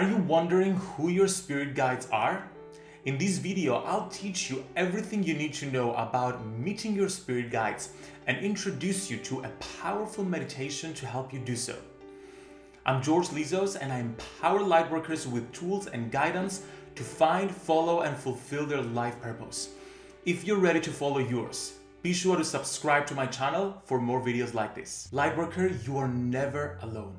Are you wondering who your spirit guides are? In this video, I'll teach you everything you need to know about meeting your spirit guides and introduce you to a powerful meditation to help you do so. I'm George Lizos and I empower lightworkers with tools and guidance to find, follow and fulfill their life purpose. If you're ready to follow yours, be sure to subscribe to my channel for more videos like this. Lightworker, you are never alone.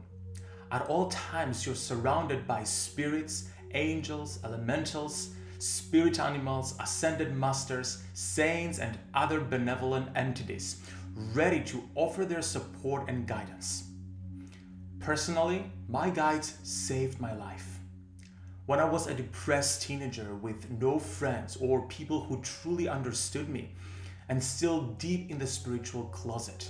At all times, you're surrounded by spirits, angels, elementals, spirit animals, ascended masters, saints, and other benevolent entities ready to offer their support and guidance. Personally, my guides saved my life. When I was a depressed teenager with no friends or people who truly understood me and still deep in the spiritual closet,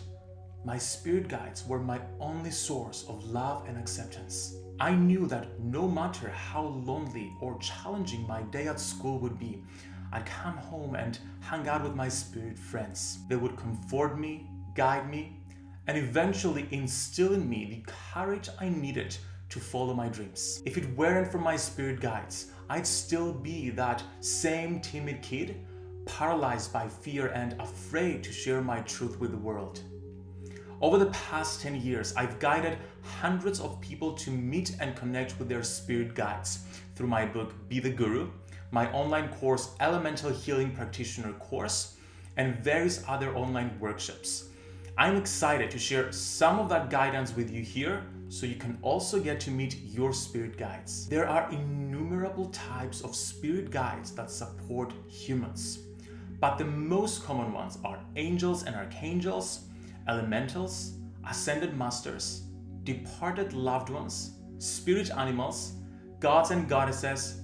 my spirit guides were my only source of love and acceptance. I knew that no matter how lonely or challenging my day at school would be, I'd come home and hang out with my spirit friends. They would comfort me, guide me, and eventually instill in me the courage I needed to follow my dreams. If it weren't for my spirit guides, I'd still be that same timid kid, paralyzed by fear and afraid to share my truth with the world. Over the past 10 years, I've guided hundreds of people to meet and connect with their spirit guides through my book, Be the Guru, my online course, Elemental Healing Practitioner course, and various other online workshops. I'm excited to share some of that guidance with you here so you can also get to meet your spirit guides. There are innumerable types of spirit guides that support humans, but the most common ones are angels and archangels, elementals, ascended masters, departed loved ones, spirit animals, gods and goddesses,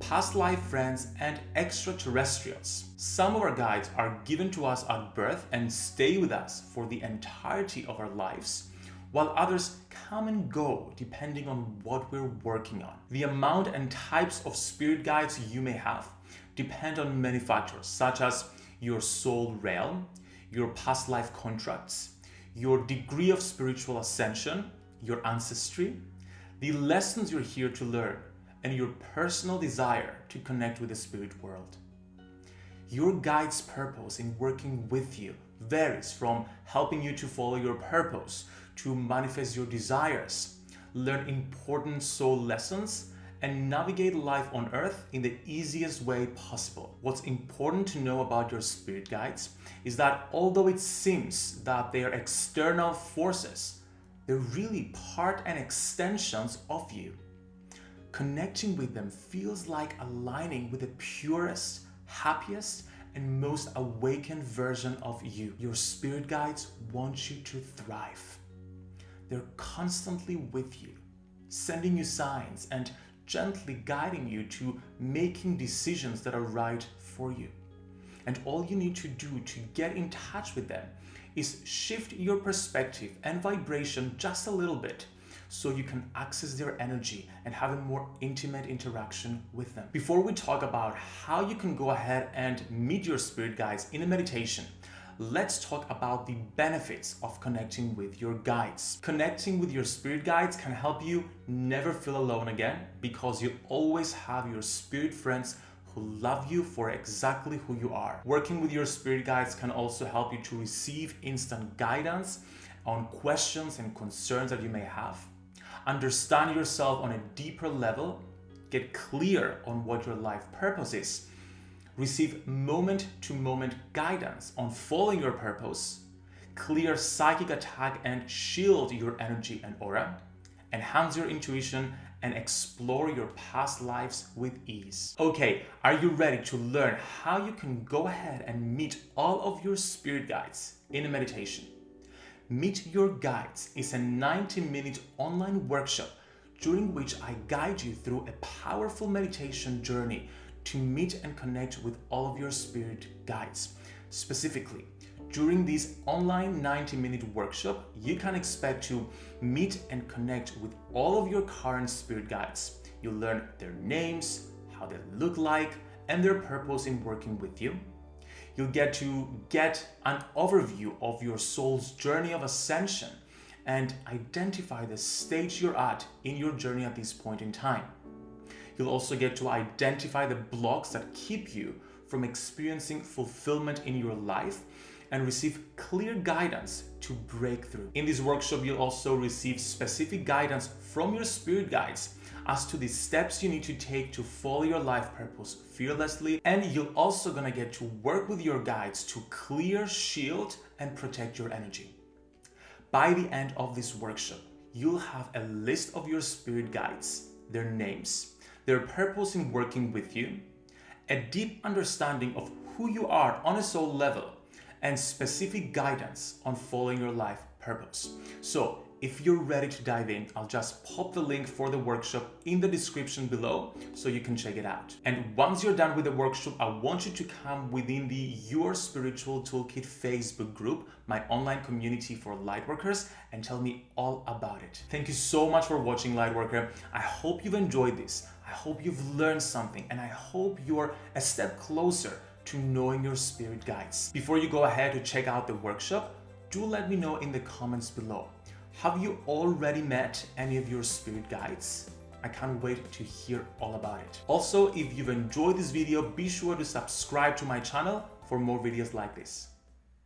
past life friends, and extraterrestrials. Some of our guides are given to us at birth and stay with us for the entirety of our lives, while others come and go depending on what we're working on. The amount and types of spirit guides you may have depend on many factors, such as your soul realm, your past life contracts, your degree of spiritual ascension, your ancestry, the lessons you're here to learn, and your personal desire to connect with the spirit world. Your guide's purpose in working with you varies from helping you to follow your purpose, to manifest your desires, learn important soul lessons, and navigate life on earth in the easiest way possible. What's important to know about your spirit guides is that although it seems that they are external forces, they're really part and extensions of you. Connecting with them feels like aligning with the purest, happiest, and most awakened version of you. Your spirit guides want you to thrive. They're constantly with you, sending you signs and gently guiding you to making decisions that are right for you. And all you need to do to get in touch with them is shift your perspective and vibration just a little bit so you can access their energy and have a more intimate interaction with them. Before we talk about how you can go ahead and meet your spirit guides in a meditation, let's talk about the benefits of connecting with your guides. Connecting with your spirit guides can help you never feel alone again because you always have your spirit friends who love you for exactly who you are. Working with your spirit guides can also help you to receive instant guidance on questions and concerns that you may have. Understand yourself on a deeper level, get clear on what your life purpose is, receive moment-to-moment -moment guidance on following your purpose, clear psychic attack and shield your energy and aura, enhance your intuition, and explore your past lives with ease. Okay, are you ready to learn how you can go ahead and meet all of your spirit guides in a meditation? Meet Your Guides is a 90-minute online workshop during which I guide you through a powerful meditation journey to meet and connect with all of your spirit guides. Specifically, during this online 90-minute workshop, you can expect to meet and connect with all of your current spirit guides. You'll learn their names, how they look like, and their purpose in working with you. You'll get to get an overview of your soul's journey of ascension and identify the stage you're at in your journey at this point in time. You'll also get to identify the blocks that keep you from experiencing fulfillment in your life and receive clear guidance to break through. In this workshop, you'll also receive specific guidance from your spirit guides as to the steps you need to take to follow your life purpose fearlessly. And you're also gonna get to work with your guides to clear, shield, and protect your energy. By the end of this workshop, you'll have a list of your spirit guides, their names, their purpose in working with you, a deep understanding of who you are on a soul level, and specific guidance on following your life purpose. So if you're ready to dive in, I'll just pop the link for the workshop in the description below so you can check it out. And once you're done with the workshop, I want you to come within the Your Spiritual Toolkit Facebook group, my online community for lightworkers, and tell me all about it. Thank you so much for watching Lightworker. I hope you've enjoyed this. I hope you've learned something and I hope you're a step closer to knowing your spirit guides. Before you go ahead to check out the workshop, do let me know in the comments below. Have you already met any of your spirit guides? I can't wait to hear all about it. Also, if you've enjoyed this video, be sure to subscribe to my channel for more videos like this.